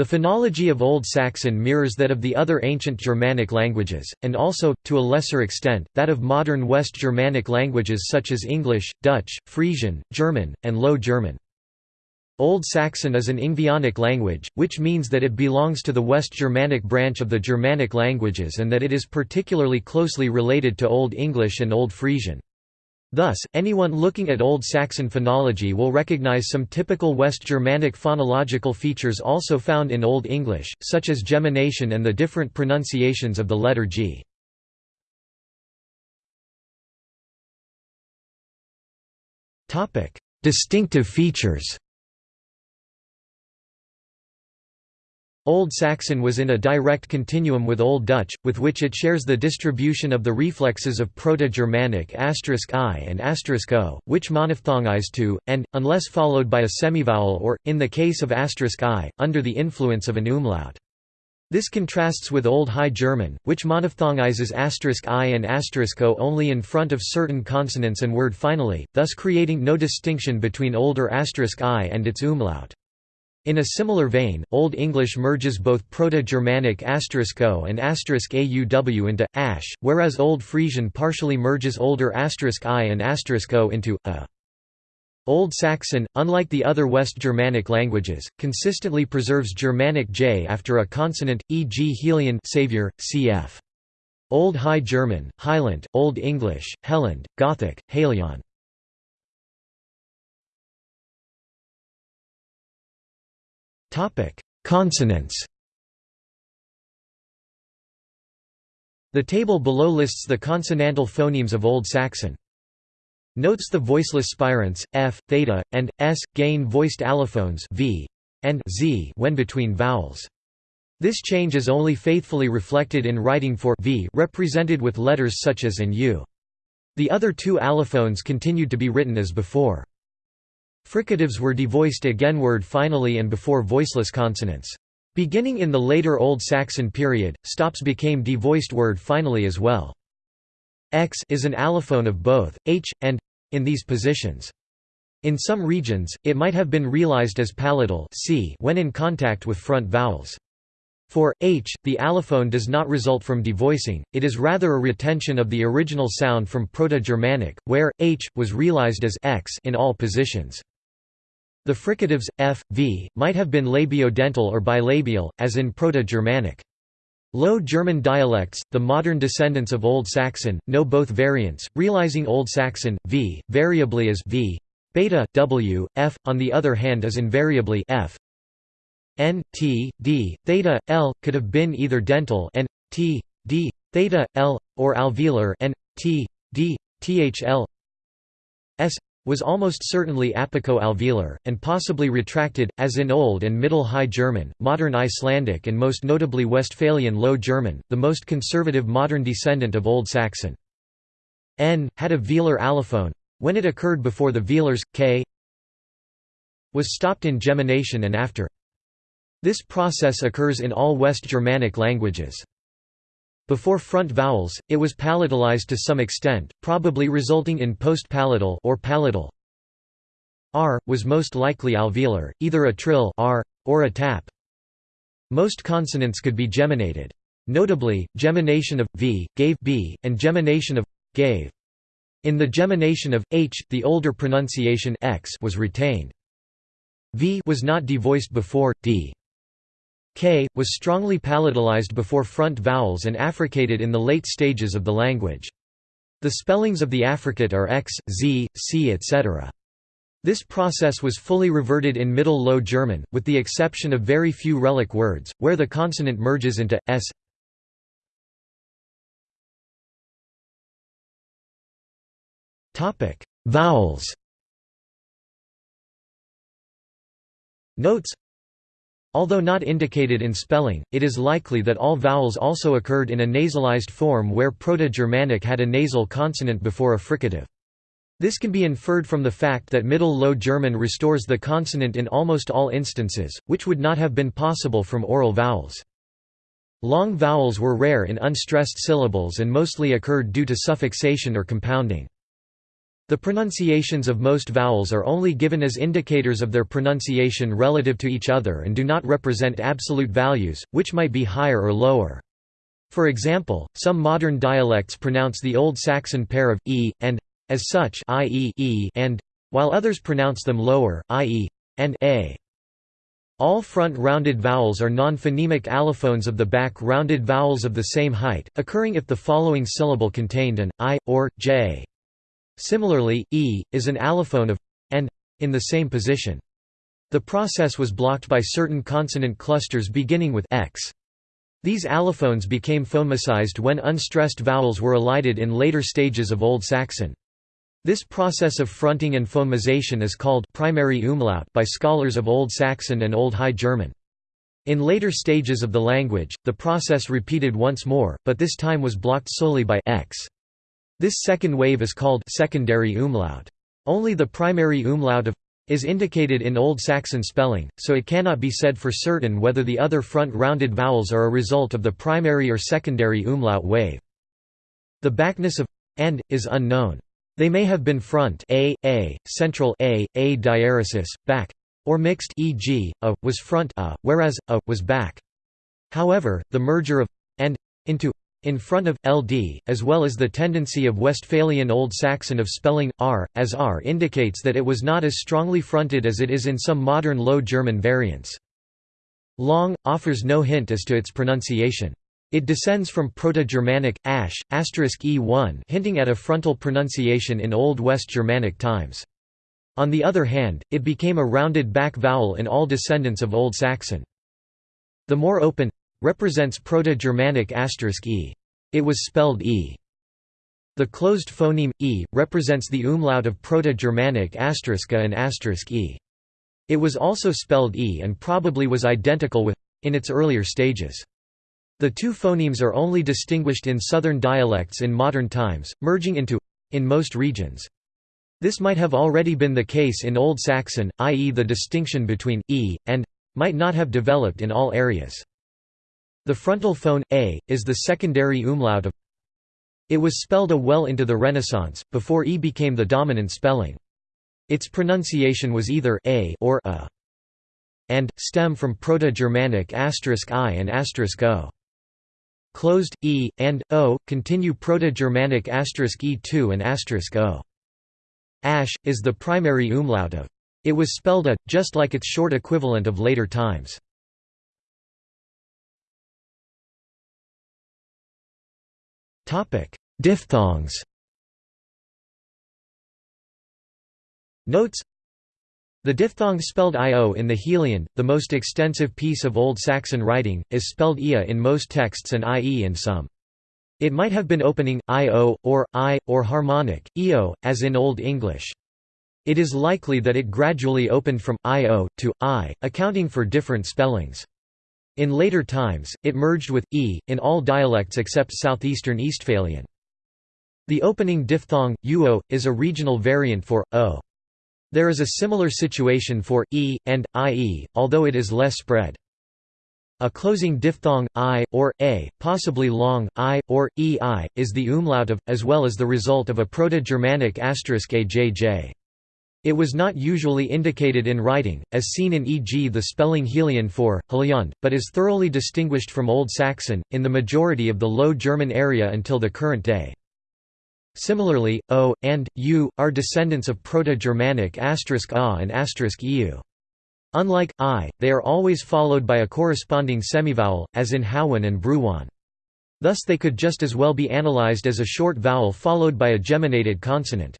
The phonology of Old Saxon mirrors that of the other ancient Germanic languages, and also, to a lesser extent, that of modern West Germanic languages such as English, Dutch, Frisian, German, and Low German. Old Saxon is an Ingvaeonic language, which means that it belongs to the West Germanic branch of the Germanic languages and that it is particularly closely related to Old English and Old Frisian. Thus, anyone looking at Old Saxon phonology will recognize some typical West Germanic phonological features also found in Old English, such as gemination and the different pronunciations of the letter g. Distinctive features Old Saxon was in a direct continuum with Old Dutch, with which it shares the distribution of the reflexes of Proto-Germanic i and o, which monophthongize to, and, unless followed by a semivowel or, in the case of i, under the influence of an umlaut. This contrasts with Old High German, which monophthongizes i and o only in front of certain consonants and word finally, thus creating no distinction between older i and its umlaut. In a similar vein, Old English merges both Proto-Germanic *o and *auw into ash, whereas Old Frisian partially merges older *i and *o into a. Old Saxon, unlike the other West Germanic languages, consistently preserves Germanic j after a consonant, e.g. Helian savior, cf. Old High German, Highland, Old English, Helland, Gothic, Halion. Consonants The table below lists the consonantal phonemes of Old Saxon. Notes the voiceless spirants, f, theta, and, s, gain voiced allophones v and z when between vowels. This change is only faithfully reflected in writing for v represented with letters such as and u. The other two allophones continued to be written as before. Fricatives were devoiced againward finally and before voiceless consonants. Beginning in the later Old Saxon period, stops became devoiced word finally as well. X is an allophone of both, h, and in these positions. In some regions, it might have been realized as palatal c when in contact with front vowels. For h, the allophone does not result from devoicing, it is rather a retention of the original sound from Proto-Germanic, where h was realized as x in all positions. The fricatives, f, v, might have been labiodental or bilabial, as in Proto-Germanic. Low German dialects, the modern descendants of Old Saxon, know both variants, realizing Old Saxon, v, variably as v, beta, w, f, on the other hand is invariably f. n, t, d, theta, l, could have been either dental n, t, d, theta, l, or alveolar n, t, d, thl, s was almost certainly apico-alveolar, and possibly retracted, as in Old and Middle High German, Modern Icelandic and most notably Westphalian Low German, the most conservative modern descendant of Old Saxon. N, had a velar allophone. When it occurred before the velars, k was stopped in gemination and after. This process occurs in all West Germanic languages. Before front vowels, it was palatalized to some extent, probably resulting in post-palatal or palatal. R was most likely alveolar, either a trill R or a tap. Most consonants could be geminated. Notably, gemination of v gave b and gemination of gave. In the gemination of h, the older pronunciation x was retained. V was not devoiced before d. K, was strongly palatalized before front vowels and affricated in the late stages of the language. The spellings of the affricate are x, z, c etc. This process was fully reverted in Middle Low German, with the exception of very few relic words, where the consonant merges into s. Vowels Notes Although not indicated in spelling, it is likely that all vowels also occurred in a nasalized form where Proto-Germanic had a nasal consonant before a fricative. This can be inferred from the fact that Middle Low German restores the consonant in almost all instances, which would not have been possible from oral vowels. Long vowels were rare in unstressed syllables and mostly occurred due to suffixation or compounding. The pronunciations of most vowels are only given as indicators of their pronunciation relative to each other and do not represent absolute values, which might be higher or lower. For example, some modern dialects pronounce the Old Saxon pair of e and as such, i.e. e and, while others pronounce them lower, i.e. and a. All front rounded vowels are non-phonemic allophones of the back rounded vowels of the same height, occurring if the following syllable contained an i or j. Similarly, e is an allophone of and in the same position. The process was blocked by certain consonant clusters beginning with x. These allophones became phonemicized when unstressed vowels were elided in later stages of Old Saxon. This process of fronting and phonemization is called primary umlaut by scholars of Old Saxon and Old High German. In later stages of the language, the process repeated once more, but this time was blocked solely by x. This second wave is called secondary umlaut. Only the primary umlaut of is indicated in Old Saxon spelling, so it cannot be said for certain whether the other front rounded vowels are a result of the primary or secondary umlaut wave. The backness of and is unknown. They may have been front a, a, central a, a diaresis, back, or mixed e.g., a, was front a, whereas, a, was back. However, the merger of and into in front of ld, as well as the tendency of Westphalian Old Saxon of spelling r as r indicates that it was not as strongly fronted as it is in some modern Low German variants. Long offers no hint as to its pronunciation. It descends from Proto-Germanic ash e1 hinting at a frontal pronunciation in Old West Germanic times. On the other hand, it became a rounded back vowel in all descendants of Old Saxon. The more open represents Proto-Germanic asterisk e. It was spelled e. The closed phoneme, e, represents the umlaut of Proto-Germanic asterisk and asterisk e. It was also spelled e and probably was identical with in its earlier stages. The two phonemes are only distinguished in southern dialects in modern times, merging into in most regions. This might have already been the case in Old Saxon, i.e. the distinction between e and might not have developed in all areas. The frontal phone, a, is the secondary umlaut of It was spelled a well into the Renaissance, before e became the dominant spelling. Its pronunciation was either a or a and, stem from Proto-Germanic asterisk i and asterisk o. Closed, e, and, o, continue Proto-Germanic asterisk e2 and asterisk o. Ash, is the primary umlaut of. It was spelled a, just like its short equivalent of later times. Diphthongs Notes The diphthong spelled io in the Heliand, the most extensive piece of Old Saxon writing, is spelled ia in most texts and ie in some. It might have been opening, io, or i, or harmonic, eo, as in Old English. It is likely that it gradually opened from io to i, accounting for different spellings. In later times, it merged with e, in all dialects except southeastern Eastphalian. The opening diphthong, uo, is a regional variant for, o. There is a similar situation for, e, and, ie, although it is less spread. A closing diphthong, i, or, a, possibly long, i, or, ei, is the umlaut of, as well as the result of a Proto-Germanic asterisk ajj. It was not usually indicated in writing, as seen in e.g. the spelling Helion for, Heliond, but is thoroughly distinguished from Old Saxon, in the majority of the Low German area until the current day. Similarly, o, and, u, are descendants of Proto-Germanic a and eu. Unlike i, they are always followed by a corresponding semivowel, as in Howin and Bruwan. Thus they could just as well be analyzed as a short vowel followed by a geminated consonant.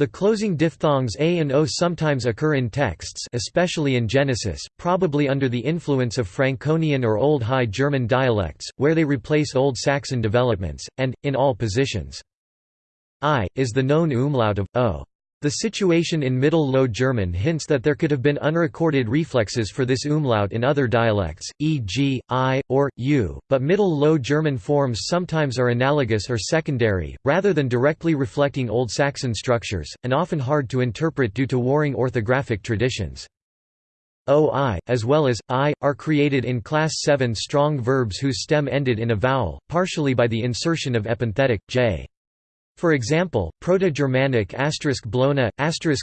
The closing diphthongs a and o sometimes occur in texts especially in Genesis, probably under the influence of Franconian or Old High German dialects, where they replace Old Saxon developments, and, in all positions. I, is the known umlaut of, o. The situation in Middle Low German hints that there could have been unrecorded reflexes for this umlaut in other dialects, e.g., i, or, u, but Middle Low German forms sometimes are analogous or secondary, rather than directly reflecting Old Saxon structures, and often hard to interpret due to warring orthographic traditions. OI, as well as, I, are created in Class 7 strong verbs whose stem ended in a vowel, partially by the insertion of epenthetic, j. For example, Proto-Germanic blona,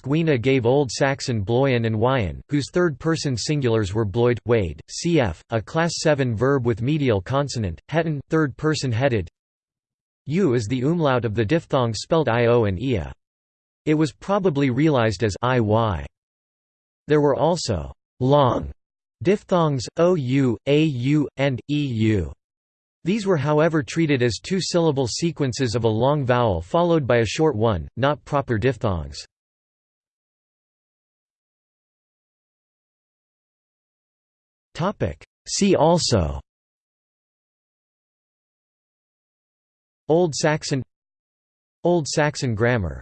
wina gave Old Saxon bloyen and wyen, whose third-person singulars were bloyd, wade, cf., a class 7 verb with medial consonant, hetan, third-person headed. U is the umlaut of the diphthong spelled io and ia. It was probably realized as iy. There were also long diphthongs, ou, au, and eu. These were however treated as two-syllable sequences of a long vowel followed by a short one, not proper diphthongs. See also Old Saxon Old Saxon grammar